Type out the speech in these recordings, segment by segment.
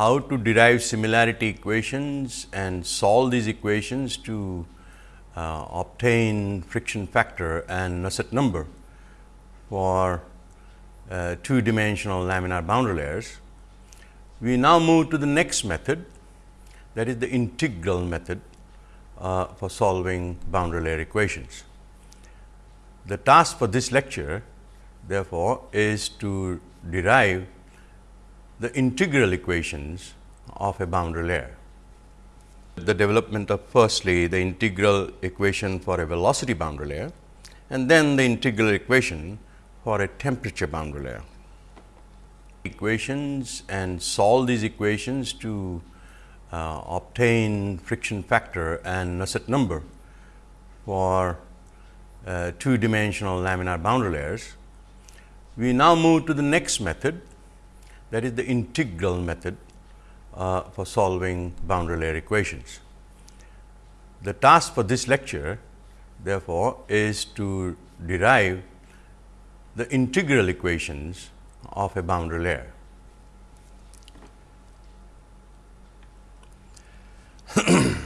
how to derive similarity equations and solve these equations to uh, obtain friction factor and Nusselt number for uh, two dimensional laminar boundary layers. We now move to the next method that is the integral method uh, for solving boundary layer equations. The task for this lecture therefore, is to derive the integral equations of a boundary layer. The development of firstly the integral equation for a velocity boundary layer and then the integral equation for a temperature boundary layer. Equations and solve these equations to uh, obtain friction factor and Nusselt number for uh, two dimensional laminar boundary layers. We now move to the next method that is the integral method uh, for solving boundary layer equations. The task for this lecture therefore, is to derive the integral equations of a boundary layer.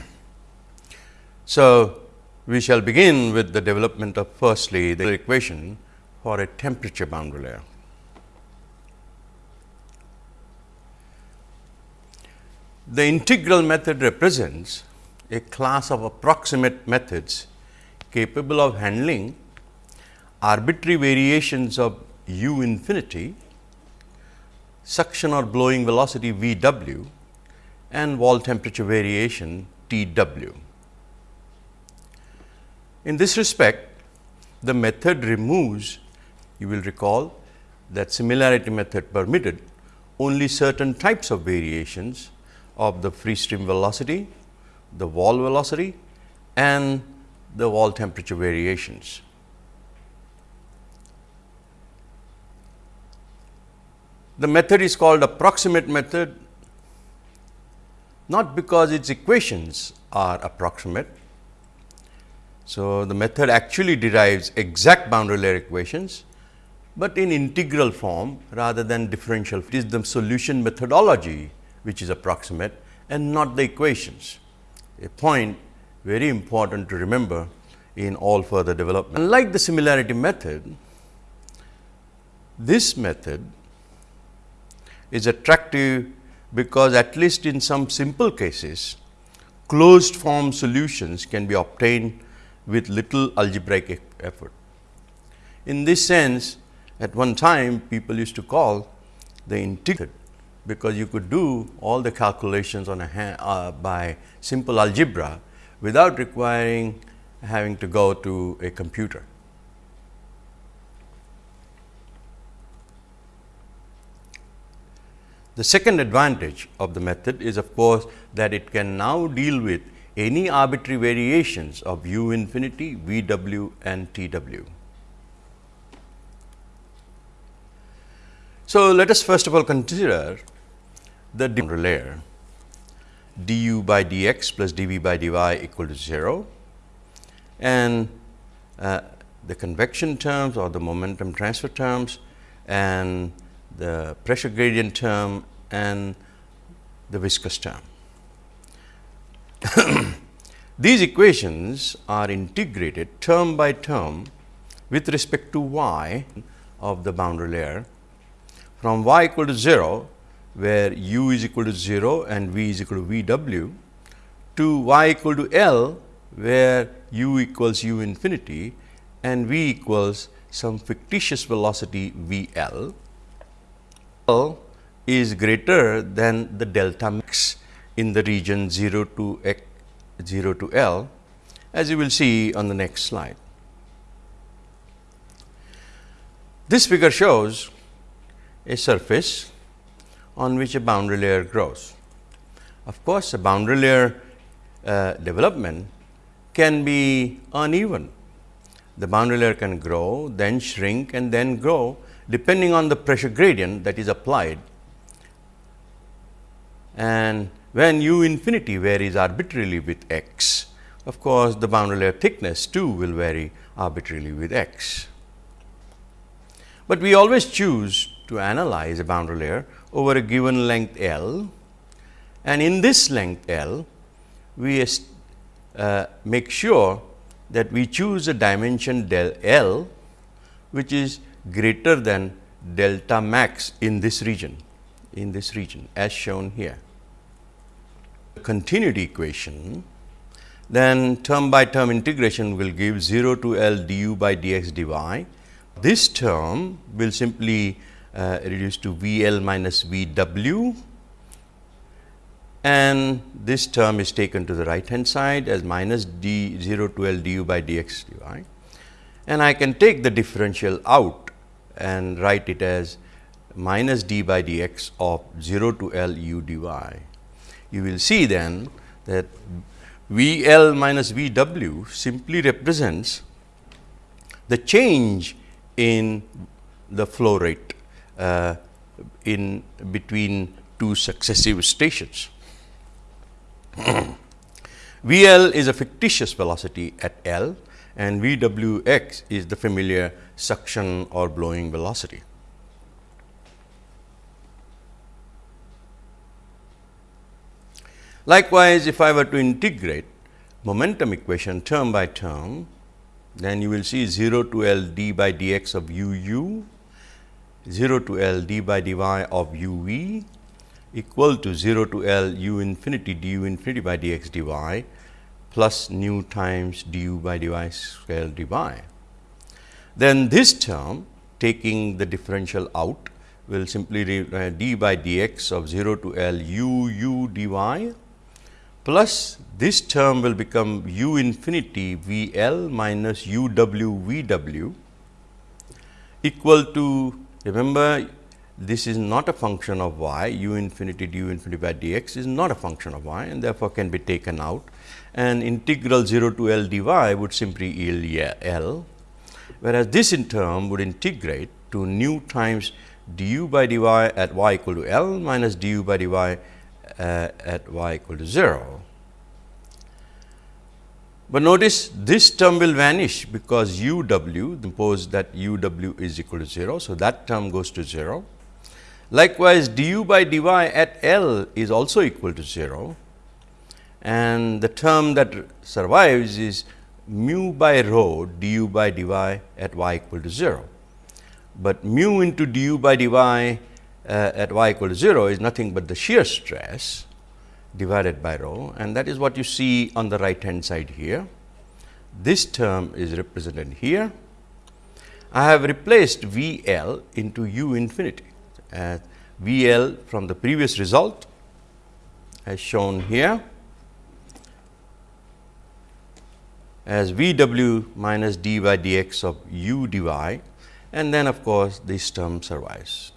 so, we shall begin with the development of firstly the equation for a temperature boundary layer. The integral method represents a class of approximate methods capable of handling arbitrary variations of u infinity, suction or blowing velocity V w and wall temperature variation T w. In this respect, the method removes you will recall that similarity method permitted only certain types of variations of the free stream velocity, the wall velocity and the wall temperature variations. The method is called approximate method not because its equations are approximate. So, the method actually derives exact boundary layer equations, but in integral form rather than differential. It is the solution methodology which is approximate and not the equations. A point very important to remember in all further development. Unlike the similarity method, this method is attractive because at least in some simple cases, closed form solutions can be obtained with little algebraic effort. In this sense, at one time people used to call the integral because you could do all the calculations on a hand, uh, by simple algebra without requiring having to go to a computer. The second advantage of the method is of course, that it can now deal with any arbitrary variations of u infinity, v w and t w. So, let us first of all consider the boundary layer. du by dx plus dv by dy equal to 0 and uh, the convection terms or the momentum transfer terms and the pressure gradient term and the viscous term. These equations are integrated term by term with respect to y of the boundary layer. From y equal to 0 where u is equal to 0 and v is equal to v w to y equal to L where u equals u infinity and v equals some fictitious velocity V L. L is greater than the delta max in the region 0 to x 0 to L as you will see on the next slide. This figure shows a surface on which a boundary layer grows. Of course, a boundary layer uh, development can be uneven. The boundary layer can grow, then shrink and then grow depending on the pressure gradient that is applied. And when u infinity varies arbitrarily with x, of course, the boundary layer thickness too will vary arbitrarily with x. But we always choose to analyze a boundary layer over a given length L and in this length L, we uh, make sure that we choose a dimension del L, which is greater than delta max in this region, in this region as shown here. The Continuity equation, then term by term integration will give 0 to L du by dx dy. This term will simply uh, reduce to V L minus V W. And this term is taken to the right hand side as minus d 0 to L du by dx dy and I can take the differential out and write it as minus d by dx of 0 to L u dy. You will see then that V L minus V W simply represents the change in the flow rate uh, in between two successive stations. V L is a fictitious velocity at L and V W x is the familiar suction or blowing velocity. Likewise, if I were to integrate momentum equation term by term, then you will see 0 to L d by dx of u u, 0 to L d by dy of u v equal to 0 to L u infinity du infinity by dx dy plus nu times du by dy square dy. Then this term taking the differential out will simply uh, d by dx of 0 to L u u dy plus this term will become u infinity V L minus u w V w equal to remember this is not a function of y u infinity du infinity by dx is not a function of y and therefore, can be taken out and integral 0 to L dy would simply yield L, whereas this in term would integrate to nu times du by dy at y equal to L minus du by dy uh, at y equal to 0. But notice this term will vanish because u w suppose that u w is equal to 0. So, that term goes to 0 Likewise, du by dy at L is also equal to 0 and the term that survives is mu by rho du by dy at y equal to 0. But mu into du by dy uh, at y equal to 0 is nothing but the shear stress divided by rho and that is what you see on the right hand side here. This term is represented here. I have replaced V L into u infinity as V L from the previous result as shown here as V w minus d by dx of u dy and then of course, this term survives.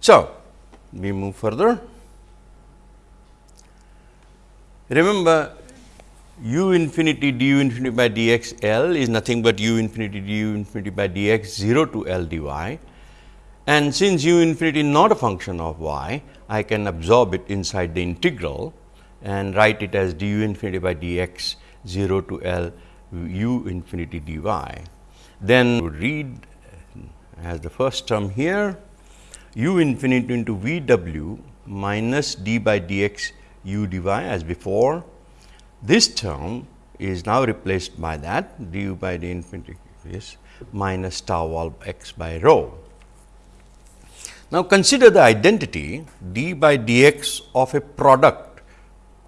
So, we move further. Remember u infinity du infinity by dx L is nothing but u infinity du infinity by dx 0 to L dy. And since u infinity is not a function of y, I can absorb it inside the integral and write it as du infinity by dx 0 to L u infinity dy. Then read uh, as the first term here u infinity into v w minus d by dx u dy as before this term is now replaced by that du by d infinity is minus tau wall x by rho. Now, consider the identity d by dx of a product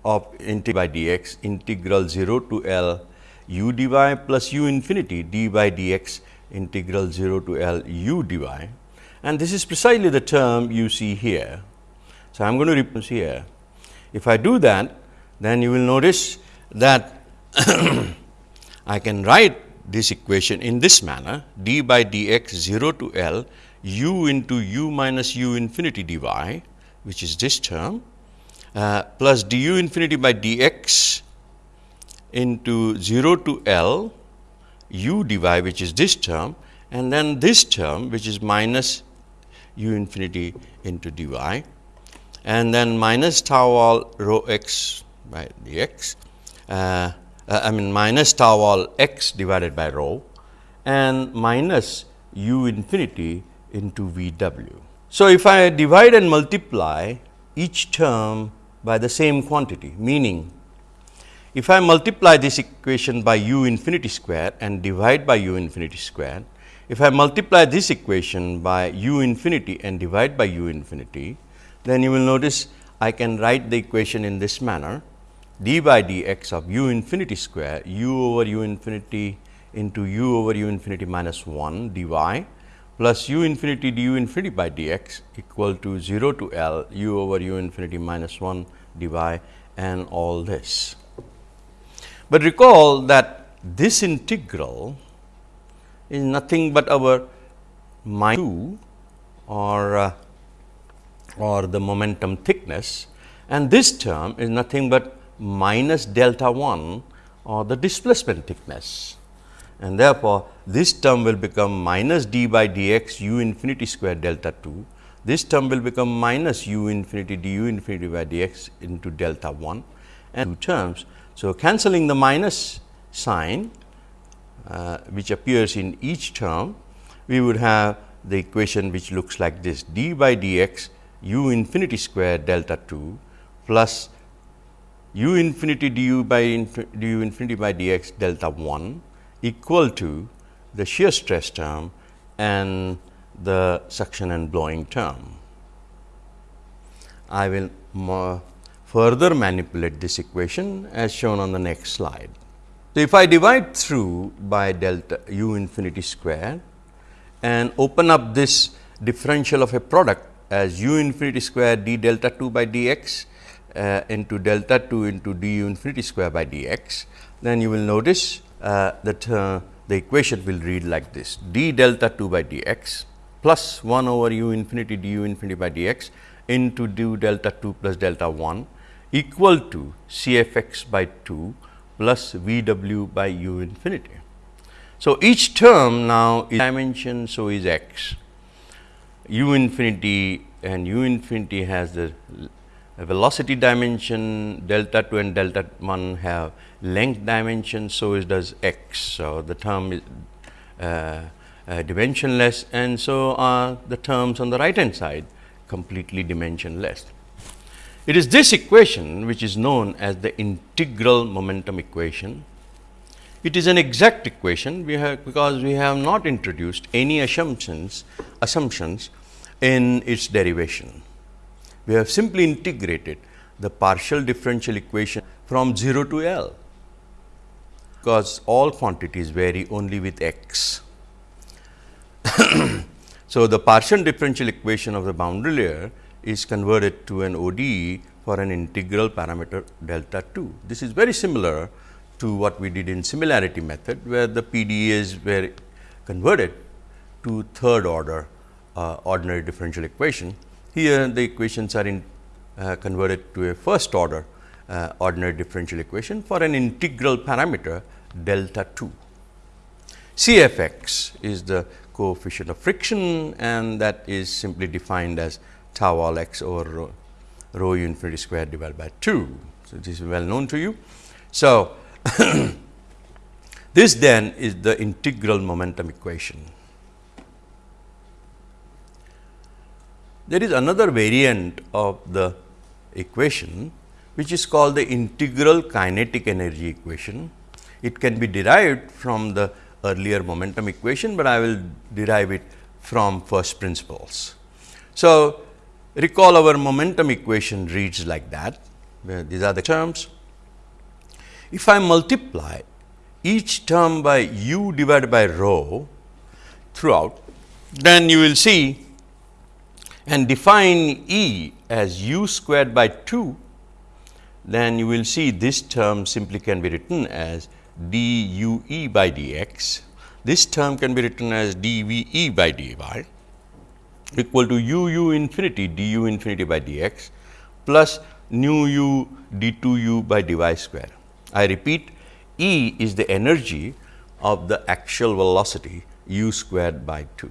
of integral by dx integral 0 to L u dy plus u infinity d by dx integral 0 to L u dy and this is precisely the term you see here. So, I am going to replace here. If I do that then you will notice that I can write this equation in this manner d by dx 0 to L u into u minus u infinity dy which is this term uh, plus du infinity by dx into 0 to L u dy which is this term and then this term which is minus u infinity into dy and then minus tau wall rho x by dx uh, uh, I mean minus tau wall x divided by rho and minus u infinity into V w. So, if I divide and multiply each term by the same quantity, meaning if I multiply this equation by u infinity square and divide by u infinity square, if I multiply this equation by u infinity and divide by u infinity, then you will notice I can write the equation in this manner d by dx of u infinity square u over u infinity into u over u infinity minus 1 dy plus u infinity du infinity by dx equal to 0 to L u over u infinity minus 1 dy and all this. But recall that this integral is nothing but our minus 2 or uh, or the momentum thickness and this term is nothing but minus delta 1 or the displacement thickness. And therefore, this term will become minus d by dx u infinity square delta 2. This term will become minus u infinity du infinity by dx into delta 1 and two terms so, cancelling the minus sign uh, which appears in each term, we would have the equation which looks like this d by dx u infinity square delta 2 plus u infinity du by du infinity by dx delta 1 equal to the shear stress term and the suction and blowing term. I will further manipulate this equation as shown on the next slide. So, if I divide through by delta u infinity square and open up this differential of a product as u infinity square d delta 2 by dx uh, into delta 2 into d u infinity square by dx, then you will notice uh, that uh, the equation will read like this. d delta 2 by dx plus 1 over u infinity du infinity by dx into du delta 2 plus delta 1 equal to C f x by 2 plus V w by u infinity. So, each term now is dimension, so is x. u infinity and u infinity has the velocity dimension, delta 2 and delta 1 have length dimension, so is does x. So, the term is uh, uh, dimensionless and so are the terms on the right hand side completely dimensionless. It is this equation which is known as the integral momentum equation. It is an exact equation we have because we have not introduced any assumptions assumptions in its derivation. We have simply integrated the partial differential equation from 0 to L because all quantities vary only with x. so, the partial differential equation of the boundary layer is converted to an ODE for an integral parameter delta 2. This is very similar to what we did in similarity method, where the PDEs were converted to third order uh, ordinary differential equation. Here the equations are in, uh, converted to a first order uh, ordinary differential equation for an integral parameter delta 2. CFX is the coefficient of friction and that is simply defined as tau wall x over rho, rho u infinity square divided by 2. So, this is well known to you. So, this then is the integral momentum equation. There is another variant of the equation which is called the integral kinetic energy equation. It can be derived from the earlier momentum equation, but I will derive it from first principles. So, Recall our momentum equation reads like that, these are the terms. If I multiply each term by u divided by rho throughout, then you will see and define E as u squared by 2, then you will see this term simply can be written as d u e by d x. This term can be written as d v e by d y equal to u u infinity d u infinity by d x plus nu u d 2 u by d y square. I repeat E is the energy of the axial velocity u squared by 2.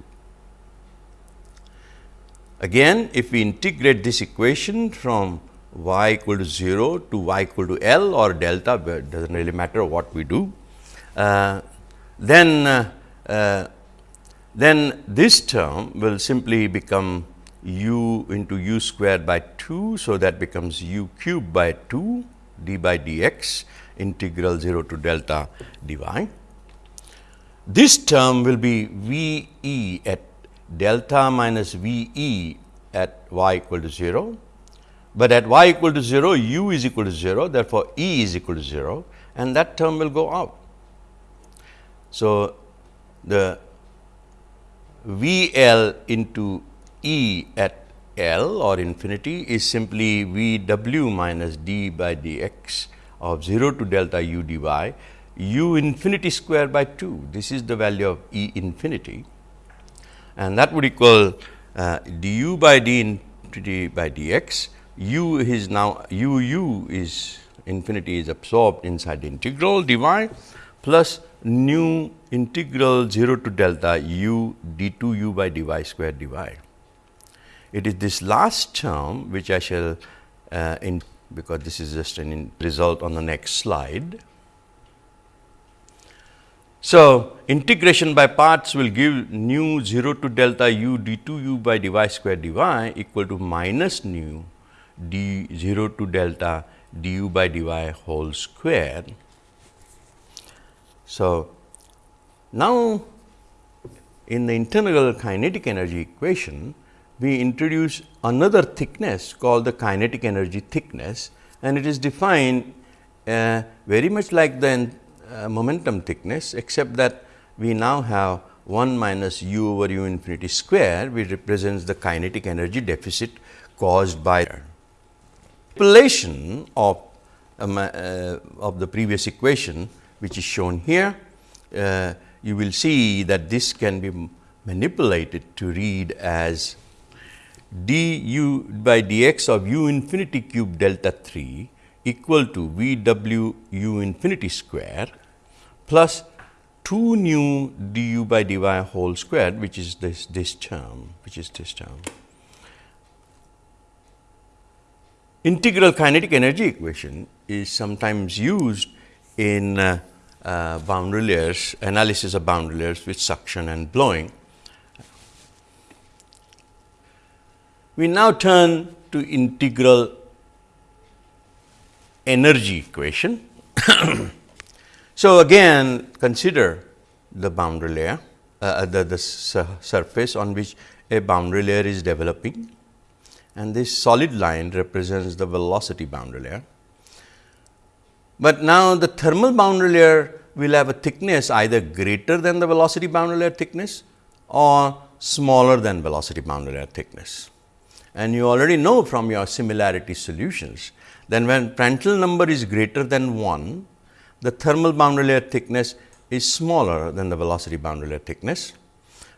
Again, if we integrate this equation from y equal to 0 to y equal to L or delta, does not really matter what we do, uh, then uh, uh, then this term will simply become u into u squared by 2. So, that becomes u cube by 2 d by dx integral 0 to delta dy. This term will be V e at delta minus V e at y equal to 0, but at y equal to 0 u is equal to 0 therefore, E is equal to 0 and that term will go out. So, the V L into E at L or infinity is simply V w minus d by d x of 0 to delta u dy u infinity square by 2. This is the value of E infinity and that would equal uh, du by d infinity by dx. u is now u u is infinity is absorbed inside the integral dy plus nu integral 0 to delta u d 2 u by dy square dy. It is this last term which I shall uh, in because this is just an result on the next slide. So, integration by parts will give nu 0 to delta u d 2 u by dy square dy equal to minus nu d 0 to delta du by dy whole square. So, now in the integral kinetic energy equation, we introduce another thickness called the kinetic energy thickness and it is defined uh, very much like the uh, momentum thickness except that we now have 1 minus u over u infinity square which represents the kinetic energy deficit caused by manipulation of um, uh, of the previous equation which is shown here. Uh, you will see that this can be manipulated to read as d u by dx of u infinity cube delta 3 equal to V w u infinity square plus 2 nu du by dy whole square which is this, this term which is this term. Integral kinetic energy equation is sometimes used in uh, uh, boundary layers analysis of boundary layers with suction and blowing. We now turn to integral energy equation. so, again consider the boundary layer, uh, uh the, the surface on which a boundary layer is developing and this solid line represents the velocity boundary layer. But now, the thermal boundary layer will have a thickness either greater than the velocity boundary layer thickness or smaller than velocity boundary layer thickness. And you already know from your similarity solutions then when Prandtl number is greater than 1, the thermal boundary layer thickness is smaller than the velocity boundary layer thickness.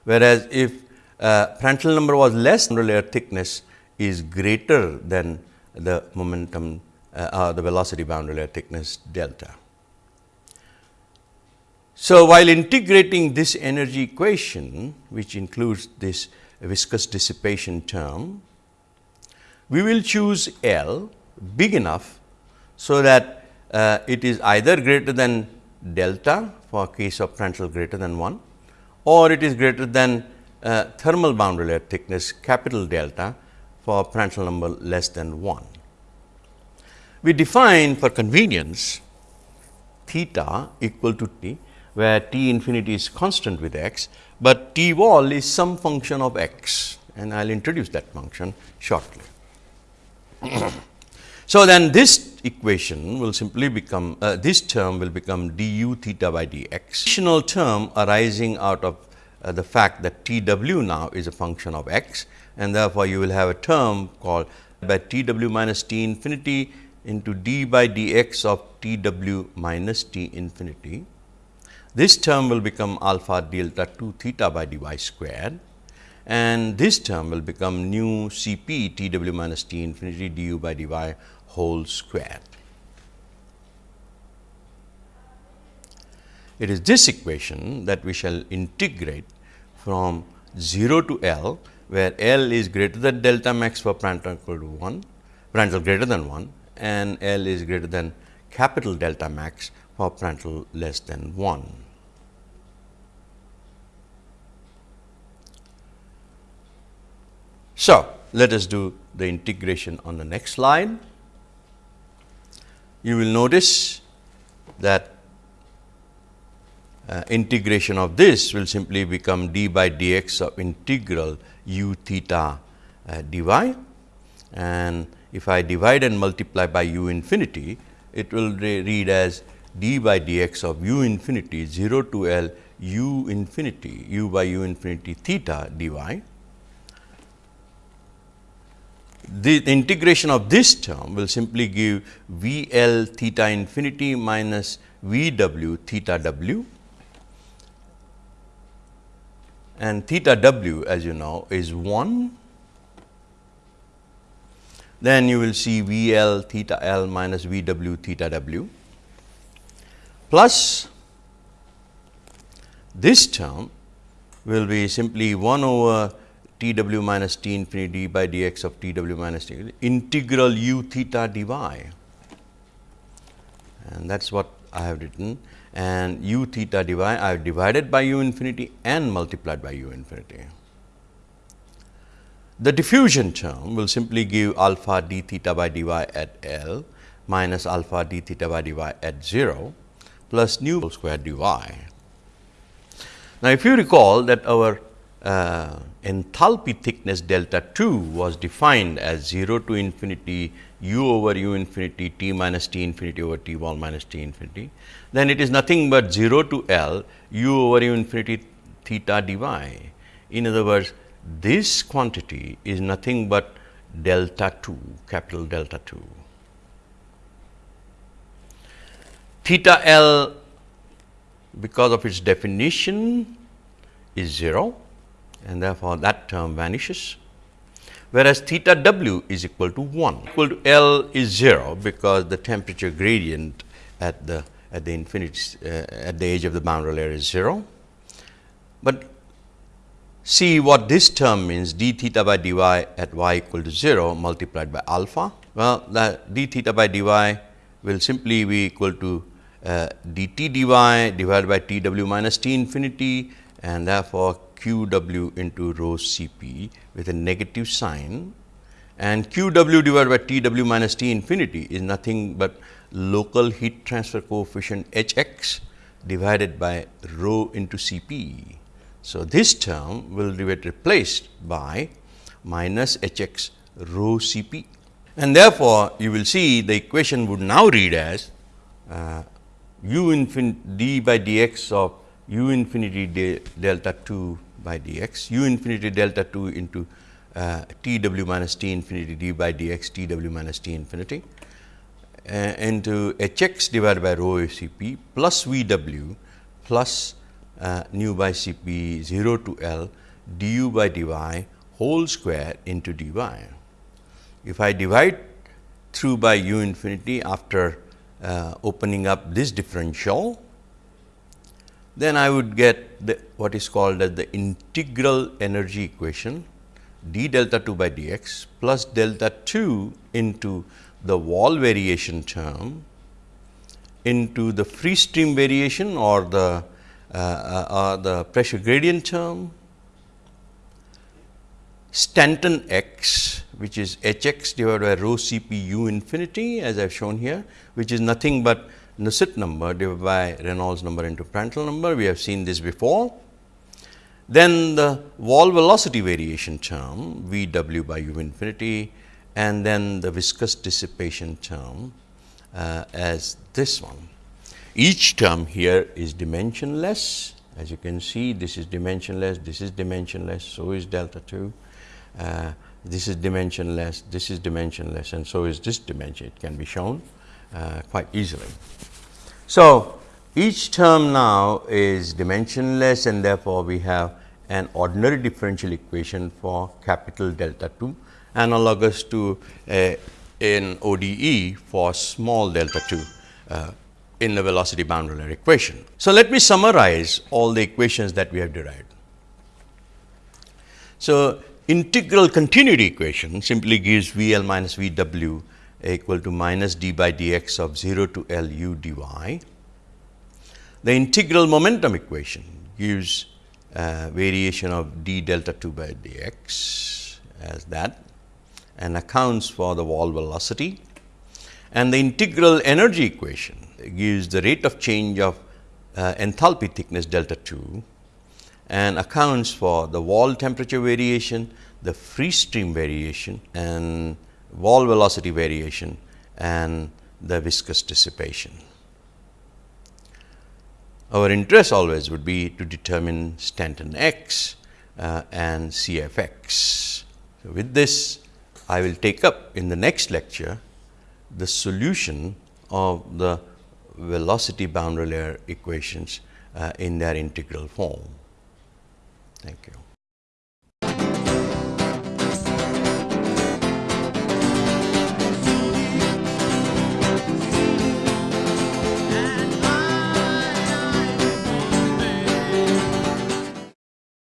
Whereas, if uh, Prandtl number was less, boundary layer thickness is greater than the momentum uh, uh, the velocity boundary layer thickness delta. So, while integrating this energy equation which includes this viscous dissipation term, we will choose L big enough, so that uh, it is either greater than delta for case of Prandtl greater than 1 or it is greater than uh, thermal boundary layer thickness capital delta for Prandtl number less than 1. We define for convenience theta equal to t where t infinity is constant with x, but t wall is some function of x and I will introduce that function shortly. So, then this equation will simply become uh, this term will become du theta by dx. Additional term arising out of uh, the fact that T w now is a function of x and therefore, you will have a term called by T w minus T infinity into d by dx of T w minus T infinity. This term will become alpha delta 2 theta by dy squared and this term will become nu C p T w minus T infinity du by dy whole square. It is this equation that we shall integrate from 0 to L, where L is greater than delta max for Prandtl equal to 1, Prandtl greater than 1 and L is greater than capital delta max for Prandtl less than 1. So, let us do the integration on the next slide. You will notice that uh, integration of this will simply become d by dx of integral u theta uh, dy and if I divide and multiply by u infinity, it will re read as d by dx of u infinity 0 to L u infinity u by u infinity theta dy. The integration of this term will simply give V L theta infinity minus V w theta w and theta w as you know is 1 then you will see V L theta L minus V W theta W. Plus this term will be simply 1 over T W minus T infinity by d x of T W minus T. Integral u theta dy. And that is what I have written. And u theta dy I have divided by u infinity and multiplied by u infinity. The diffusion term will simply give alpha d theta by dy at L minus alpha d theta by dy at 0 plus nu square dy. Now, if you recall that our uh, enthalpy thickness delta 2 was defined as 0 to infinity u over u infinity t minus t infinity over t wall minus t infinity, then it is nothing but 0 to L u over u infinity theta dy. In other words, this quantity is nothing but delta 2 capital delta 2. Theta L because of its definition is 0 and therefore, that term vanishes whereas theta w is equal to 1 equal to L is 0 because the temperature gradient at the at the infinity uh, at the edge of the boundary layer is 0. But see what this term means d theta by dy at y equal to 0 multiplied by alpha. Well, that d theta by dy will simply be equal to uh, dt dy divided by t w minus t infinity and therefore, q w into rho C p with a negative sign and q w divided by t w minus t infinity is nothing but local heat transfer coefficient H x divided by rho into C p. So, this term will be replaced by minus H x rho C p and therefore, you will see the equation would now read as uh, u infinity d by d x of u infinity de delta 2 by d x, u infinity delta 2 into uh, t w minus t infinity d by d x t w minus t infinity uh, into h x divided by rho C p plus v w plus uh, nu by C p 0 to L du by dy whole square into dy. If I divide through by u infinity after uh, opening up this differential, then I would get the what is called as the integral energy equation d delta 2 by d x plus delta 2 into the wall variation term into the free stream variation or the uh, uh, the pressure gradient term, Stanton x which is h x divided by rho C p u infinity as I have shown here, which is nothing but Nusselt number divided by Reynolds number into Prandtl number. We have seen this before. Then the wall velocity variation term V w by u infinity and then the viscous dissipation term uh, as this one. Each term here is dimensionless. As you can see this is dimensionless, this is dimensionless, so is delta 2, uh, this is dimensionless, this is dimensionless and so is this dimension. It can be shown uh, quite easily. So, each term now is dimensionless and therefore, we have an ordinary differential equation for capital delta 2 analogous to a, an ODE for small delta 2 uh, in the velocity boundary layer equation. So, let me summarize all the equations that we have derived. So, integral continuity equation simply gives V L minus V W equal to minus d by d x of 0 to L u dy. The integral momentum equation gives uh, variation of d delta 2 by d x as that and accounts for the wall velocity and the integral energy equation gives the rate of change of uh, enthalpy thickness delta 2 and accounts for the wall temperature variation, the free stream variation and wall velocity variation and the viscous dissipation. Our interest always would be to determine Stanton x uh, and CFX. So, with this I will take up in the next lecture the solution of the velocity boundary layer equations uh, in their integral form. Thank you.